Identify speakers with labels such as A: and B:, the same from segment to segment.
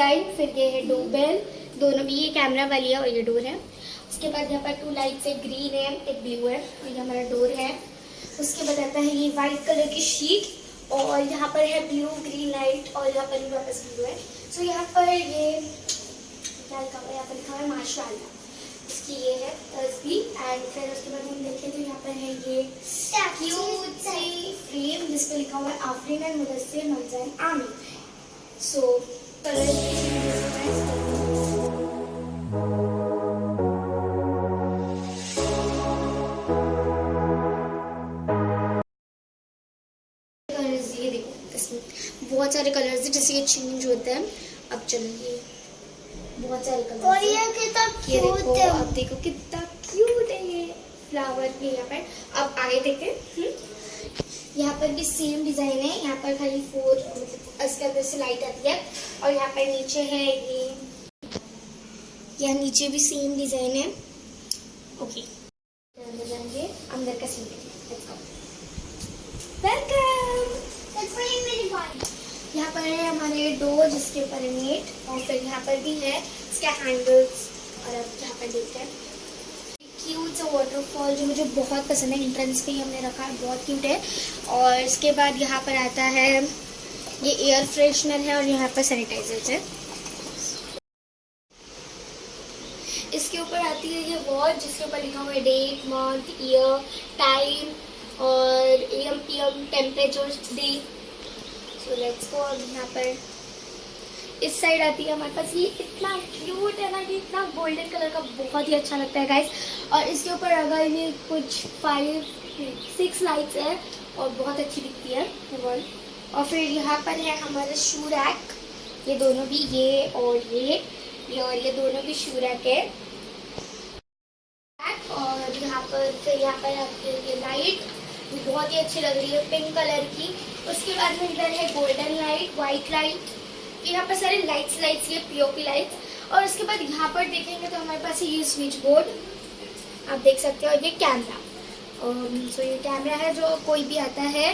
A: Design, फिर ये है डोरबेल। दोनों भी ये कैमरा वाली है और ये डोर है। उसके बाद यहाँ पर टू लाइट्स एक ग्रीन है, एक ब्लू है। और ये हमारा डोर है। उसके बाद आता है ये वाइट कलर की शीट और यहाँ पर है ब्लू ग्रीन लाइट और यहाँ पर भी वापस ब्लू है। सो यहाँ पर ये, क्या लिखा हुआ है? यहाँ पर लिखा हुआ है माशाल्लाह। इसकी ये है तस्बी एंड फिर उसके बाद हम देखें तो यहाँ पर है ये फ्रेम जिस लिखा हुआ है, आफरीन एंड मुदस्सिर मलजैन आमिर सो कलर कलर्स ये देखो इसमें बहुत सारे कलर्स हैं जैसे ये चेंज होता है। अब चलो बहुत सारे कलर्स
B: और ये कितना क्यूट है।
A: अब देखो कितना क्यूट है ये फ्लावर भी यहाँ पर अब आगे देखें। यहाँ पर भी सेम डिज़ाइन है। यहाँ पर खाली फोर इसके अंदर से लाइट आती है और यहाँ पर नीचे है ये। यहाँ नीचे भी सेम डिज़ाइन है। ओके अंदर जाएँगे अंदर का सीन वेलकम. यहाँ पर है हमारे डोर जिसके ऊपर है नेट और फिर यहाँ पर भी है इसके हैंडल्स और अब यहाँ पर देखते हैं। क्यूट सा वाटरफॉल जो मुझे बहुत पसंद है। एंट्रेंस पे ही हमने रखा है। बहुत क्यूट है। और इसके बाद यहाँ पर आता है, ये एयर फ्रेशनर है और यहाँ पर सैनिटाइजर है। इसके ऊपर आती है ये वॉच जिसके ऊपर लिखा हुआ है डेट मंथ ईयर टाइम और M P M temperature day so let's go अब यहाँ पर। इस साइड आती है हमारे पास। ये इतना क्यूट है ना कि इतना गोल्डन कलर का बहुत ही अच्छा लगता है गाइस और इसके ऊपर अगर ये कुछ फाइव सिक्स लाइट्स है, और बहुत अच्छी दिखती है वर्ल्ड और फिर यहाँ पर है हमारा शू रैक ये दोनों भी ये और ये. ये और ये दोनों भी शू रैक है. और यहाँ पर, फिर यहाँ पर है ये लाइट बहुत ही अच्छी लग रही है पिंक कलर की. उसके बाद में इधर है गोल्डन लाइट व्हाइट लाइट यहाँ पर सारे लाइट्स लाइट्स ये पीओपी लाइट्स और उसके बाद यहाँ पर देखेंगे तो हमारे पास ये स्विच बोर्ड आप देख सकते हो ये कैमरा सो ये कैमरा है जो कोई भी आता ही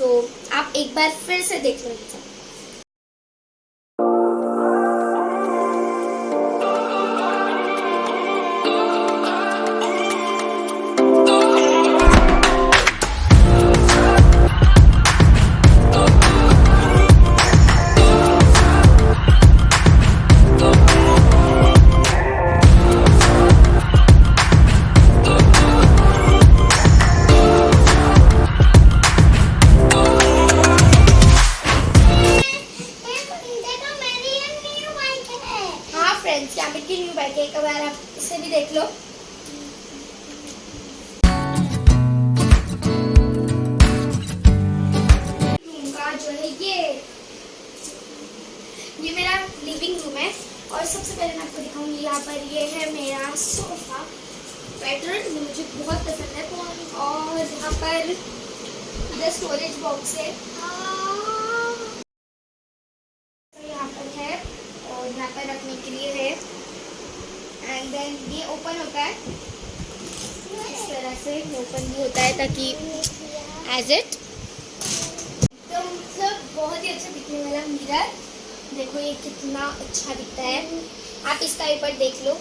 A: सो आप एक बार फिर से देख लो यहाँ पर ये है मेरा सोफा। पैटर्न मुझे बहुत पसंद है और यहाँ पर स्टोरेज बॉक्स है। तो ओपन ओपन भी होता है ताकि एज इट तो मतलब बहुत ही अच्छा दिखने वाला मिरर देखो ये कितना अच्छा दिखता है। आप इसका एक बार देख लो।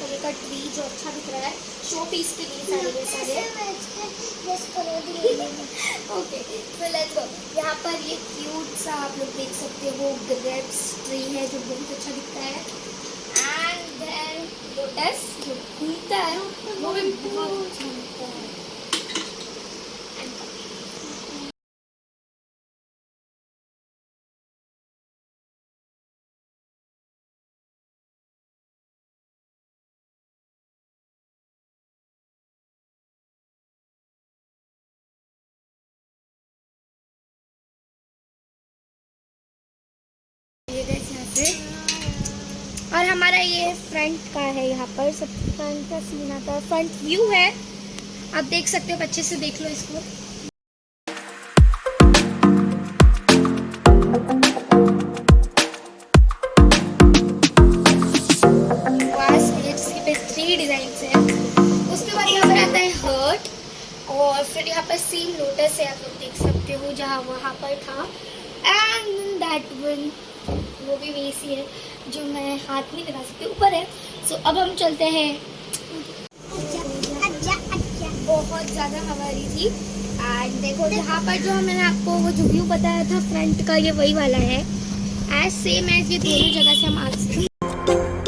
A: कलर का ट्री जो अच्छा दिख रहा है शो पीस के लिए सारे के सारे। ओके तो लेट्स गो यहाँ पर ये क्यूट सा आप लोग देख सकते हो ग्रेप्स ट्री है जो बहुत अच्छा दिखता है। एंड देन लोटस जो घूमता है वो भी बहुत अच्छा दिखता है। और हमारा ये फ्रंट का है यहाँ पर, सब फ्रंट का सीन आता है फ्रंट व्यू है। आप देख सकते हो अच्छे से देख लो इसको। और फिर यहाँ पर सीन लोटस है, आप लोग देख सकते हो, जहाँ वहाँ पर था। एंड दैट वन वो भी वही सी है, जो मैं हाथ नहीं लगा सकती, ऊपर है। सो अब हम चलते हैं। बहुत ज़्यादा हमारी थी। एंड देखो यहाँ पर जो मैंने आपको वो जो व्यू बताया था फ्रंट का, ये वही वाला है। एज सेम एज ये दोनों जगह से हम आ सकते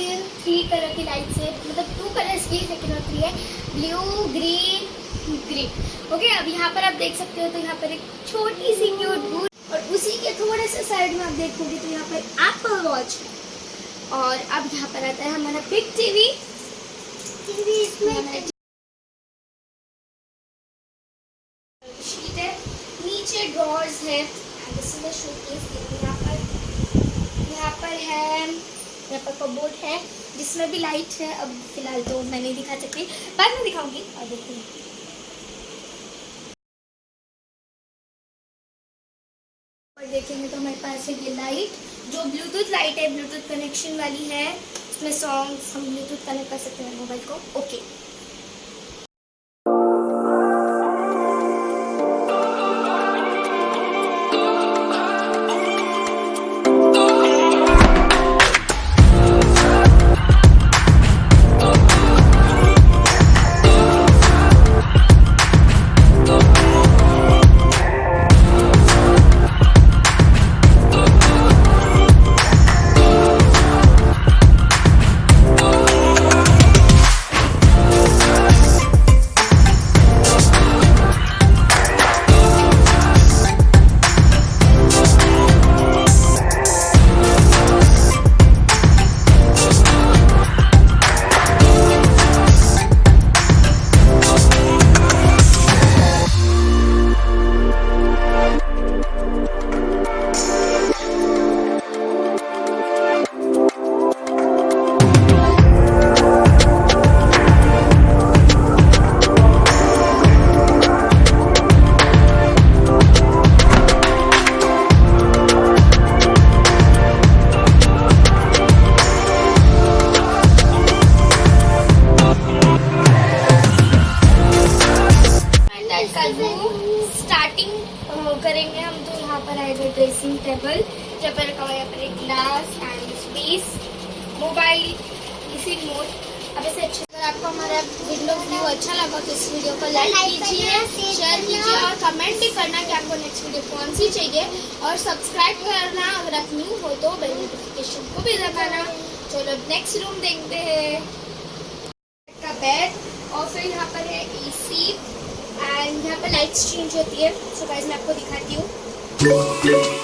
A: तो थ्री कलर की लाइट है मतलब टू कलर्स की लेकिन और थ्री है। ब्लू ग्रीन ग्रीन ओके अब यहाँ पर आप देख सकते हो तो यहाँ पर एक छोटी सी बूट और उसी के थोड़े से साइड में आप देखोगे तो यहाँ पर एप्पल वॉच और अब यहाँ पर आता है हमारा बिग टीवी टीवी इसमें शीट है। नीचे ड्रॉर्स है। यहाँ पर। यहाँ पर है यहाँ पर बोर्ड है, जिसमें भी लाइट है, अब फ़िलहाल तो मैं नहीं दिखा सकती, बाद में दिखाऊँगी, और और देखेंगे तो हमारे पास है ये लाइट जो ब्लूटूथ लाइट है ब्लूटूथ कनेक्शन वाली है इसमें सॉन्ग्स हम ब्लूटूथ कनेक्ट कर सकते हैं मोबाइल को। ओके आएगा ड्रेसिंग टेबल पर रखा हुआ है यहाँ पर एक ग्लास एंड स्पेस मोबाइल इसी मोड अब ऐसे अच्छे अगर आपको हमारा विंडो व्यू अच्छा लगा तो इस वीडियो को लाइक कीजिए शेयर कीजिए और कमेंट भी करना कि आपको नेक्स्ट वीडियो कौन सी चाहिए। और सब्सक्राइब करना अगर आप न्यू हो तो बेल नोटिफिकेशन को भी दबाना। चलो अब नेक्स्ट रूम देखते हैं। का बेड और फिर यहाँ पर है एसी एंड यहाँ पर लाइट्स चेंज होती है। सो गाइस मैं आपको दिखाती हूँ। उसके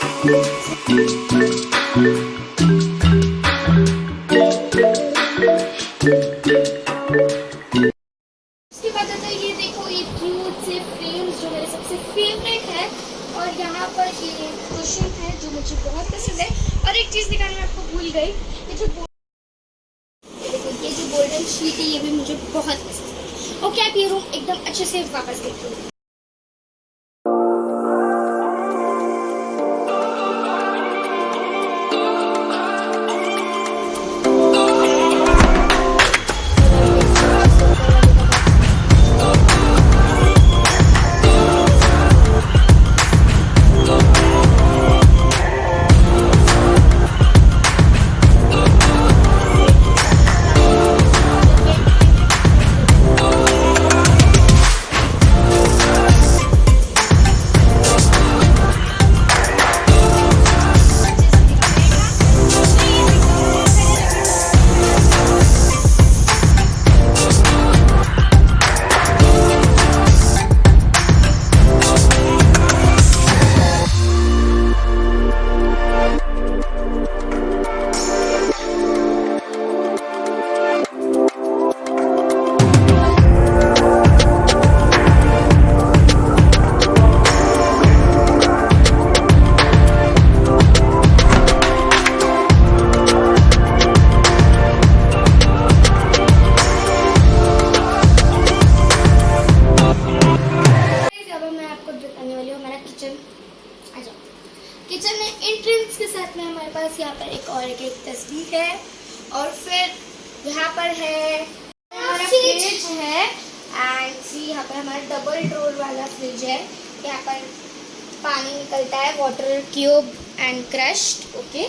A: क्रश्ड, ओके?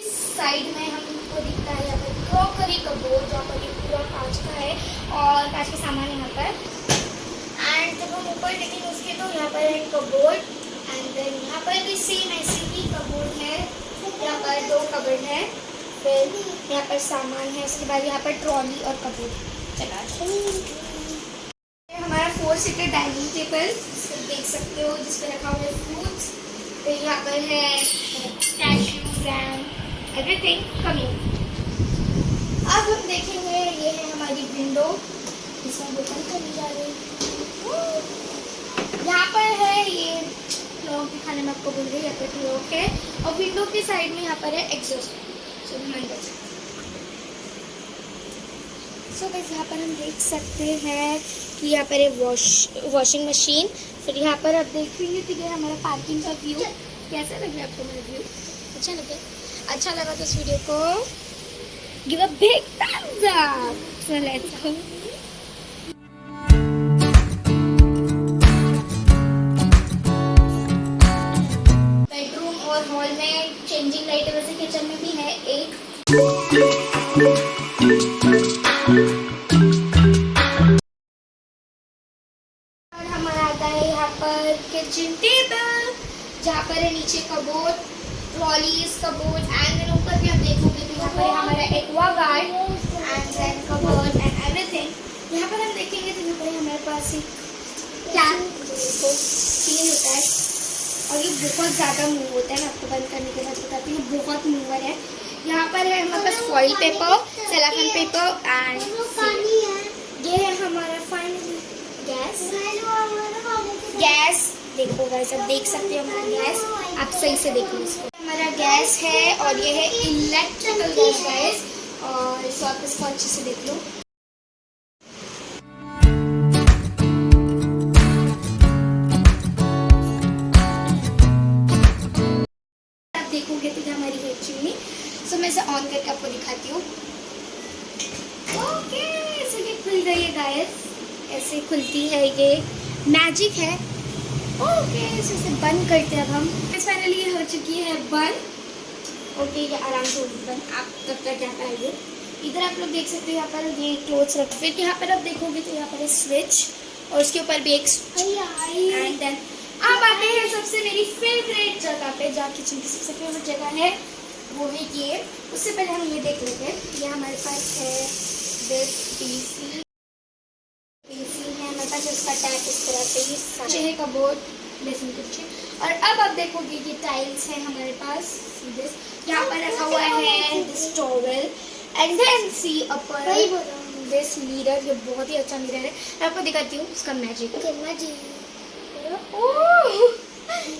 A: इस साइड में हमको दिखता है, यहाँ पर क्रॉकरी कबोर्ड जहाँ पर पूरा कांच का है, और कांच के सामान यहाँ पर। एंड जब हम ऊपर देखेंगे उसके तो यहाँ पर है कबोर्ड एंड देन यहाँ पर भी सेम ऐसे ही कबोर्ड है। यहाँ पर दो कबोर्ड है, फिर यहाँ पर सामान है, उसके बाद यहाँ पर ट्रॉली और कबोर्ड। चला हमारा फोर सीटर डाइनिंग टेबल देख सकते हो, जिस पर रखा हुआ है फ्रूट्स पर है कैशू जैम एवरीथिंग कमिंग अब हम देखेंगे ये है हमारी विंडो हम ओपन करने जा रहे हैं यहाँ पर है ये लोग दिखाने में आपको बोल रही है पर लोग है और विंडो के साइड में यहाँ पर है एग्जॉस्ट सो ध्यान दो सो बस यहाँ पर हम देख सकते हैं कि यहाँ पर है वॉश वॉशिंग मशीन फिर यहाँ पर आप देखेंगे तो ये हमारा पार्किंग का व्यू कैसा लगे आपको मेरा व्यू अच्छा लगे अच्छा लगा तो इस वीडियो को give a big thumbs up so let's go. Cupboard and everything यहाँ पर हम देखेंगे तो यहाँ पर हमारे पास एक देखो सीन होता है। और ये बहुत ज़्यादा मूव होता है मैं आपको बंद करने के बाद बताती हूँ, बहुत मूवर है। यहाँ पर है हमारे पास foil paper cellophane paper and ये है हमारा फाइनल गैस गैस देखो गैस अब देख सकते हो हमारा गैस आप सही से देखो इसको। हमारा गैस है और ये है इलेक्ट्रिकल गैस और आप इसको अच्छे से देख लो? आप देखोगे तो हमारी चिमनी सो मैं इसे ऑन करके आपको दिखाती हूँ। ओके सो ये खुल गई है गाइस ऐसे खुलती है ये। मैजिक है। ओके इसे बंद करते हैं अब हम। फाइनली हो चुकी है बंद ओके ये आराम से बंद आप तब तक यहाँ पर आइए इधर आप लोग देख सकते हो यहाँ पर ये क्लोथ्स रख फिर यहाँ पर आप देखोगे तो यहाँ पर है स्विच और उसके ऊपर भी एक एंड देन अब आते हैं सबसे मेरी फेवरेट जगह पे जहाँ किचन की सबसे फेवरेट जगह है वो है ये। उससे पहले हम ये देख लेते हैं। ये हमारे पास है दिस पीसी पीसी है हमारे पास इसका टैग इस तरह से ये सारे। है कबोर्ड बेसिन किचन और अब आप देखोगे ये टाइल्स है हमारे पास दिस यहाँ पर रखा हुआ है दिस टॉवल एंड देन सी अपर
B: रहा हूँ।
A: दिस मिरर ये बहुत ही अच्छा मिरर है। मैं आपको दिखाती हूँ उसका मैजिक
B: ओके मैं जी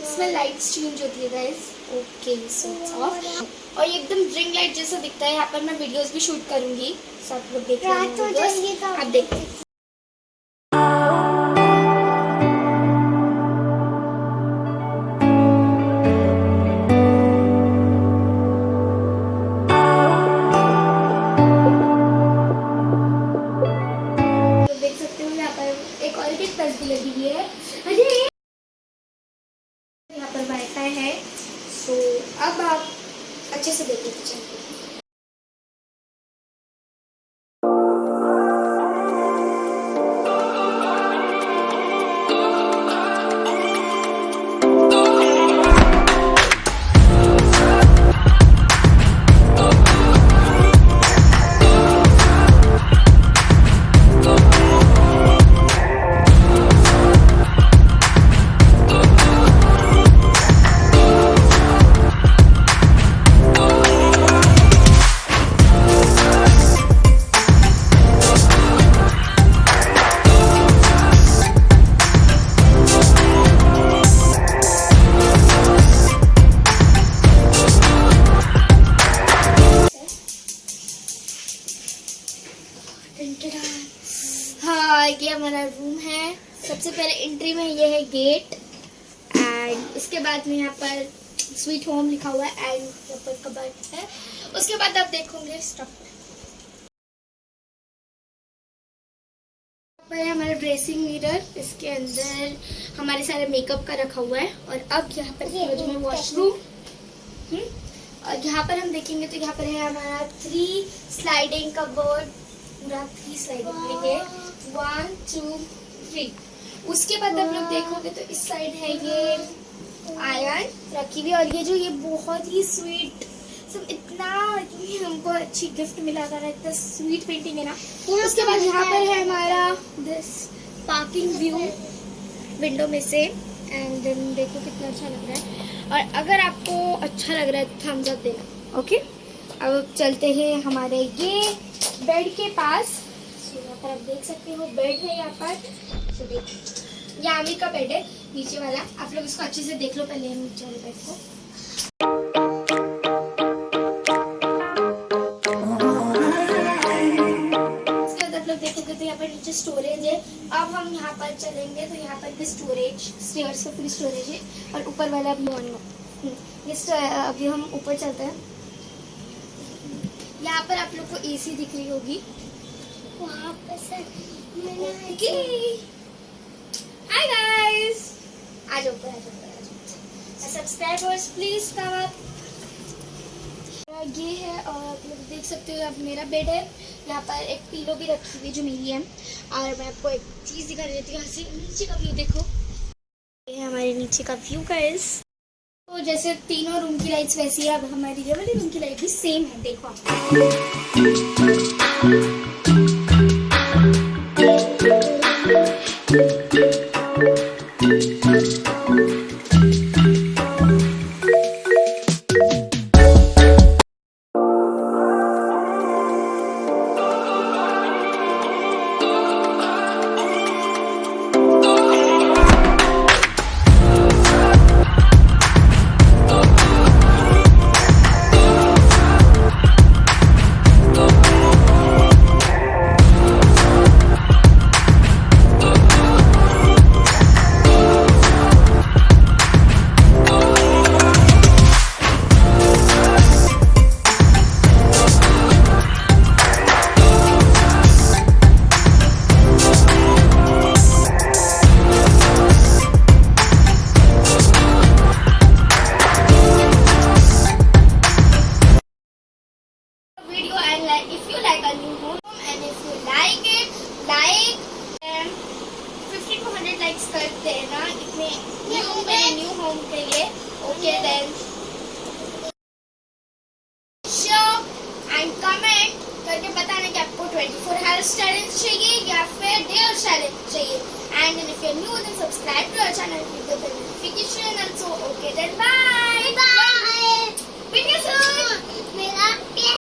A: इसमें लाइट्स चेंज होती है गाइस ओके सो ऑफ़ और ये एकदम ड्रिंक लाइट जैसा दिखता है। यहाँ पर मैं वीडियोस भी शूट करूँगी। सब लोग देख
B: रात हो तो
A: आप देखते और प्लस भी लगी हुई है अरे यहाँ पर वाईफाई है सो अब आप अच्छे से देखिए किचन को। बाद में यहाँ पर स्वीट होम लिखा हुआ है एंड यहाँ पर कबर्ड है। उसके बाद आप देखोगे स्टफ़ पर है हमारा ड्रेसिंग मिरर इसके अंदर हमारे सारे मेकअप का रखा हुआ है और अब यहाँ पर बाजू में वॉशरूम हम्म, और यहाँ पर हम देखेंगे तो यहाँ पर है हमारा थ्री स्लाइडिंग कबर्ड पूरा थ्री स्लाइडिंग है वन टू थ्री उसके बाद आप लोग देखोगे तो इस साइड है ये। आयरन रखी हुई और ये जो, ये बहुत ही स्वीट सब इतना, इतनी हमको अच्छी गिफ्ट मिला था ना, इतना स्वीट पेंटिंग है ना। उसके बाद यहाँ पर है हमारा दिस पार्किंग व्यू विंडो में से। एंड देन देखो कितना अच्छा लग रहा है। और अगर आपको अच्छा लग रहा है तो थम्स अप देना। ओके अब चलते हैं हमारे ये बेड के पास। यहाँ पर आप देख सकते हो बेड है यहाँ पर। ये आमिर का बेड है नीचे वाला आप लोग इसको अच्छे से देख लो पहले नीचे वाले बेड को. देखोगे तो यहाँ पर नीचे स्टोरेज है. अब हम यहाँ पर चलेंगे तो यहाँ पर भी स्टोरेज स्टेयर्स का पूरी स्टोरेज है. और ऊपर वाला अभी ऑन ये अभी हम ऊपर चलते हैं. यहाँ पर आप लोग को एसी दिख रही होगी.
B: वहाँ पर sir
A: subscribers please come up ये है और आप लोग देख सकते हो, अब मेरा बेड है। यहाँ पर एक पीलो भी रखी हुई है जो मेरी है। और मैं आपको एक चीज़ दिखा देती हूँ, यहाँ से नीचे का व्यू देखो। ये है हमारे नीचे का व्यू गाइस तो जैसे तीनों रूम की लाइट्स वैसी है, अब हमारी ये वाली रूम की लाइट भी सेम है, देखो कमेंट करके बताना कि आपको 24 हावर्स चैलेंज चाहिए या फिर डेयर चैलेंज चाहिए। And if you new then subscribe to our channel click the notification also okay okay then
B: bye
A: meet you soon.
B: मेरा